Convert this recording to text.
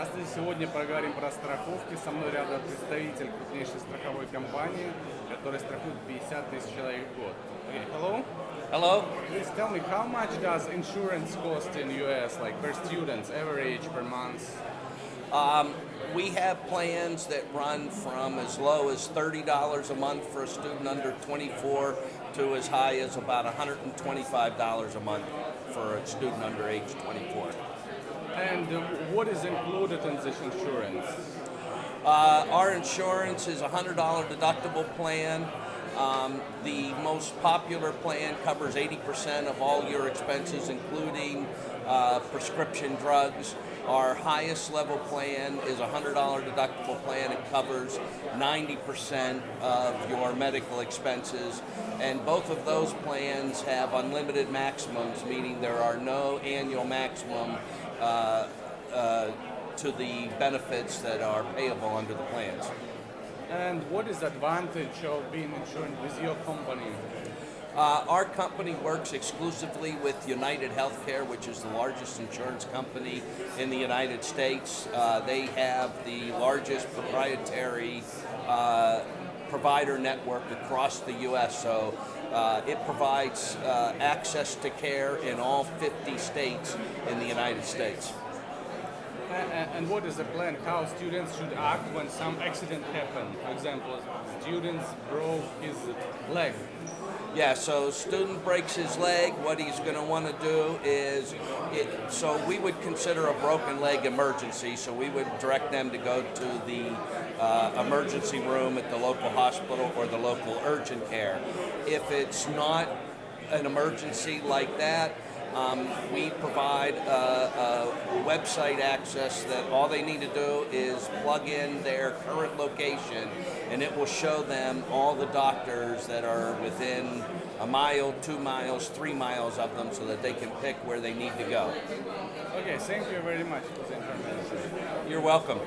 Здравствуйте, сегодня поговорим про страховки. Со мной рядом представитель крупнейшей страховой компании, которая страхует 50 тысяч человек в год. Okay, hello. Hello. Please tell me how much does insurance cost in US, like per students, average per month? Um, we have plans that run from as low as $30 a month for a student under 24 to as high as about $125 a month for a student under age 24. And uh, what is included in this insurance? Uh, our insurance is a $100 deductible plan. Um, the most popular plan covers 80% of all your expenses, including uh, prescription drugs. Our highest level plan is a $100 deductible plan. It covers 90% of your medical expenses. And both of those plans have unlimited maximums, meaning there are no annual maximum uh, uh, to the benefits that are payable under the plans. And what is the advantage of being insured with your company? Uh, our company works exclusively with United Healthcare, which is the largest insurance company in the United States. Uh, they have the largest proprietary uh, provider network across the U.S., so uh, it provides uh, access to care in all 50 states in the United States. And what is the plan? How students should act when some accident happen? For example, students broke his leg. Yeah, so student breaks his leg. What he's going to want to do is, it, so we would consider a broken leg emergency. So we would direct them to go to the uh, emergency room at the local hospital or the local urgent care. If it's not an emergency like that, um, we provide a, a website access that all they need to do is plug in their current location and it will show them all the doctors that are within a mile, two miles, three miles of them so that they can pick where they need to go. Okay, thank you very much for the information. You're welcome.